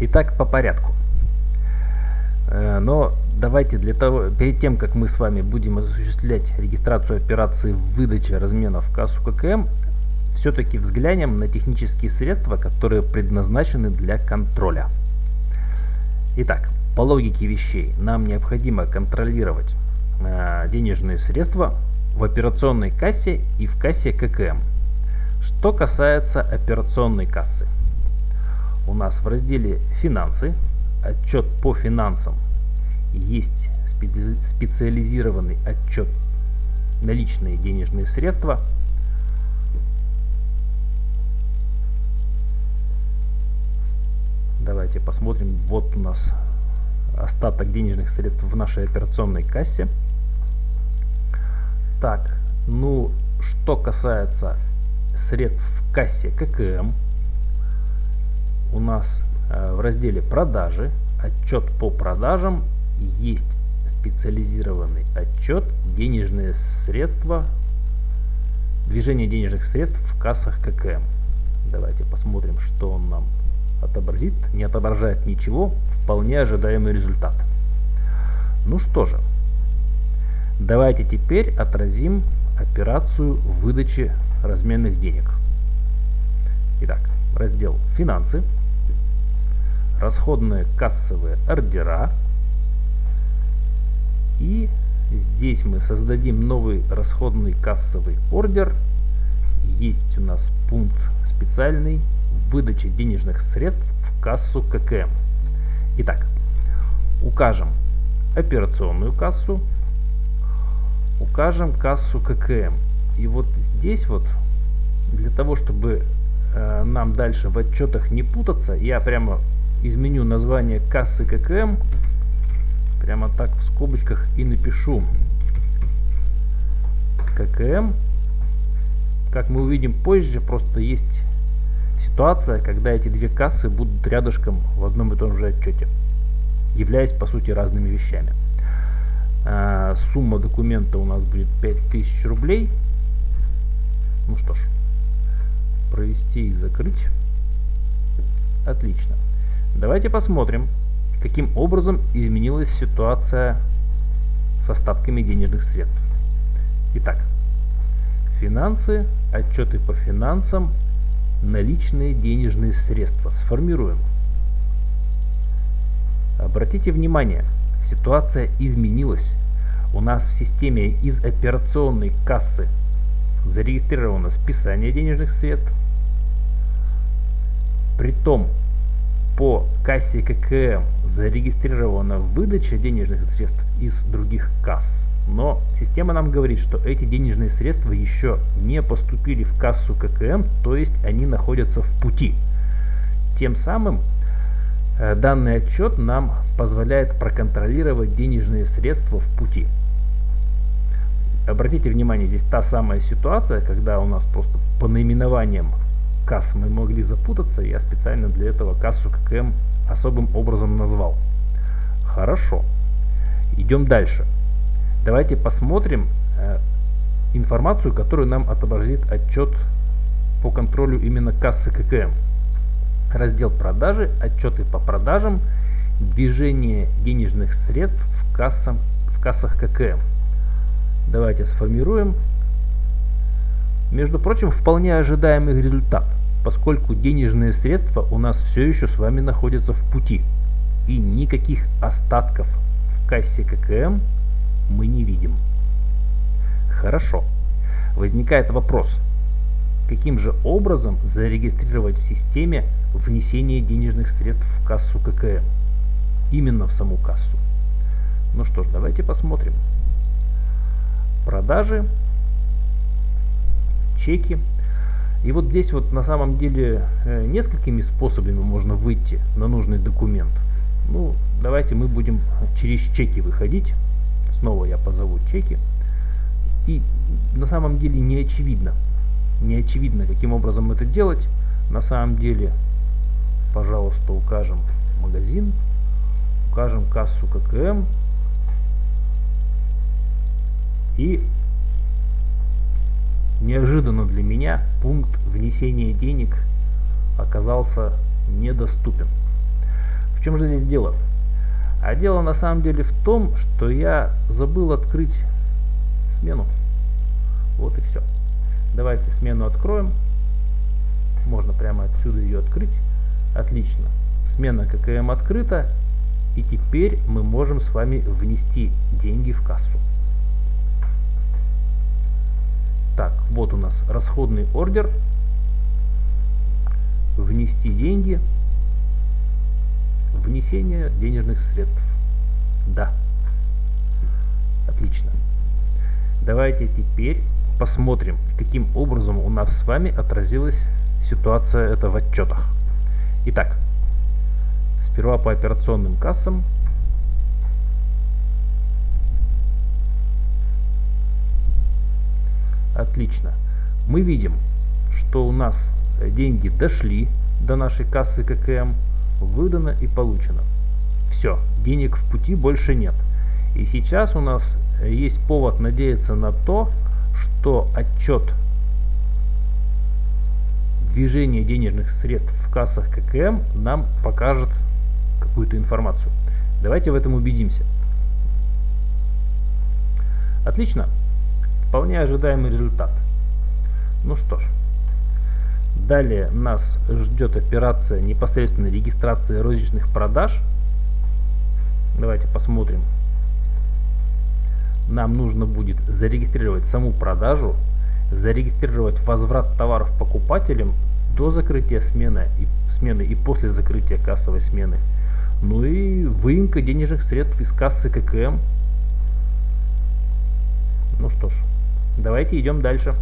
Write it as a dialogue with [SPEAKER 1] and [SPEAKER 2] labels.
[SPEAKER 1] Итак, по порядку. Э, но давайте для того, перед тем, как мы с вами будем осуществлять регистрацию операции выдачи разменов в кассу ККМ, все-таки взглянем на технические средства, которые предназначены для контроля. Итак, по логике вещей нам необходимо контролировать э, денежные средства в операционной кассе и в кассе ККМ. Что касается операционной кассы. У нас в разделе «Финансы» отчет по финансам есть специализированный отчет наличные денежные средства – Давайте посмотрим. Вот у нас остаток денежных средств в нашей операционной кассе. Так, ну, что касается средств в кассе ККМ, у нас э, в разделе продажи, отчет по продажам, есть специализированный отчет. Денежные средства, движение денежных средств в кассах ККМ. Давайте посмотрим, что он нам отобразит, не отображает ничего, вполне ожидаемый результат. Ну что же, давайте теперь отразим операцию выдачи разменных денег. Итак, раздел «Финансы», расходные кассовые ордера. И здесь мы создадим новый расходный кассовый ордер. Есть у нас пункт специальный выдачи денежных средств в кассу ККМ. Итак, укажем операционную кассу, укажем кассу ККМ. И вот здесь вот, для того, чтобы э, нам дальше в отчетах не путаться, я прямо изменю название кассы ККМ, прямо так в скобочках и напишу ККМ. Как мы увидим позже, просто есть ситуация, когда эти две кассы будут рядышком в одном и том же отчете, являясь по сути разными вещами. А, сумма документа у нас будет 5000 рублей. Ну что ж, провести и закрыть. Отлично. Давайте посмотрим, каким образом изменилась ситуация с остатками денежных средств. Итак, финансы, отчеты по финансам, наличные денежные средства. Сформируем. Обратите внимание, ситуация изменилась. У нас в системе из операционной кассы зарегистрировано списание денежных средств. Притом по кассе ККМ зарегистрирована выдача денежных средств из других касс. Но система нам говорит, что эти денежные средства еще не поступили в кассу ККМ, то есть они находятся в пути. Тем самым э, данный отчет нам позволяет проконтролировать денежные средства в пути. Обратите внимание, здесь та самая ситуация, когда у нас просто по наименованиям касс мы могли запутаться. Я специально для этого кассу ККМ особым образом назвал. Хорошо. Идем дальше. Давайте посмотрим э, информацию, которую нам отобразит отчет по контролю именно кассы ККМ. Раздел продажи, отчеты по продажам, движение денежных средств в, кассам, в кассах ККМ. Давайте сформируем. Между прочим, вполне ожидаемый результат, поскольку денежные средства у нас все еще с вами находятся в пути. И никаких остатков в кассе ККМ мы не видим. Хорошо. Возникает вопрос, каким же образом зарегистрировать в системе внесение денежных средств в кассу ККМ? Именно в саму кассу. Ну что ж, давайте посмотрим. Продажи, чеки. И вот здесь вот на самом деле э, несколькими способами можно выйти на нужный документ. Ну, давайте мы будем через чеки выходить. Снова я позову чеки. И на самом деле не очевидно, не очевидно, каким образом это делать. На самом деле, пожалуйста, укажем магазин, укажем кассу ККМ и неожиданно для меня пункт внесения денег оказался недоступен. В чем же здесь дело? А дело на самом деле в том, что я забыл открыть смену. Вот и все. Давайте смену откроем. Можно прямо отсюда ее открыть. Отлично. Смена ККМ открыта. И теперь мы можем с вами внести деньги в кассу. Так, вот у нас расходный ордер. Внести деньги. Внесение денежных средств. Да. Отлично. Давайте теперь посмотрим, каким образом у нас с вами отразилась ситуация это в отчетах. Итак, сперва по операционным кассам. Отлично. Мы видим, что у нас деньги дошли до нашей кассы ККМ, выдано и получено. Все, денег в пути больше нет. И сейчас у нас есть повод надеяться на то, что отчет движения денежных средств в кассах ККМ нам покажет какую-то информацию. Давайте в этом убедимся. Отлично. Вполне ожидаемый результат. Ну что ж. Далее нас ждет операция непосредственно регистрации розничных продаж. Давайте посмотрим, нам нужно будет зарегистрировать саму продажу, зарегистрировать возврат товаров покупателям до закрытия смены и, смены и после закрытия кассовой смены. Ну и выемка денежных средств из кассы ККМ. Ну что ж, давайте идем дальше.